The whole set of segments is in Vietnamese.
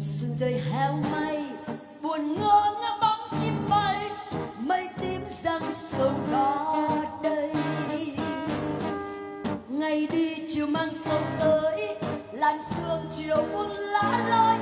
sương rơi heo mây, buồn ngơ ngác bóng chim bay, mây tím răng sông đó đây. Ngày đi chiều mang sông tới, làn sương chiều buông lá lơi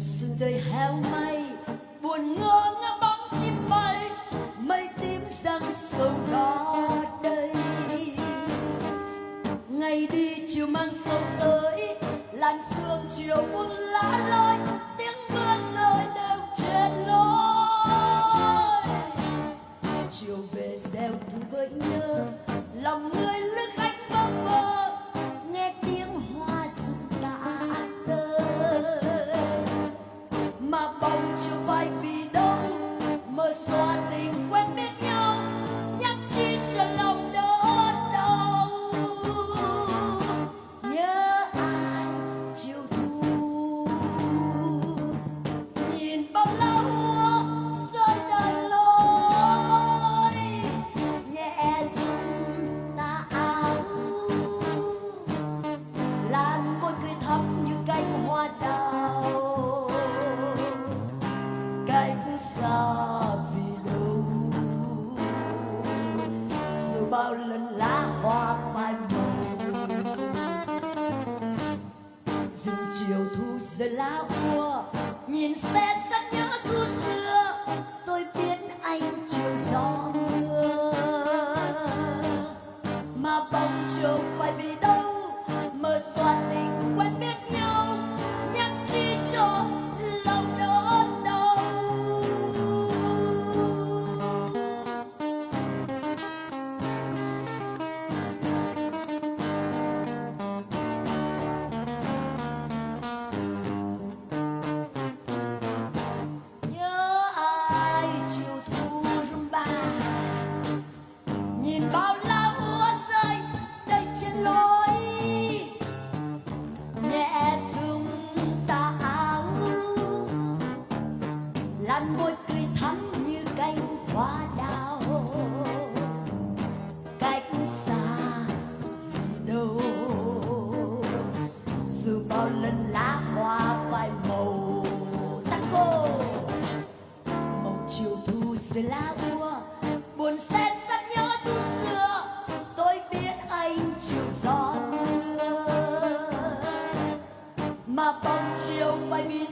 sương rơi heo mây buồn ngơ ngác bóng chim bay, mây tím răng sâu đó đây ngày đi chiều mang sâu tới, làn sương chiều buông lá lơi bao lần lá hoa phai màu. Rừng chiều thu rơi lá úa nhìn xe xa thắm như cánh hoa đào. Cách xa vì dù bao lần lá hoa phai màu tắt khô màu chiều thu dưới lá vua, buồn xét sắp nhớ thu xưa. Tôi biết anh chiều gió mưa, mà bóng chiều phải vì